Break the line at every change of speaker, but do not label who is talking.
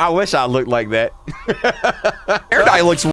I wish I looked like that.
Air dye looks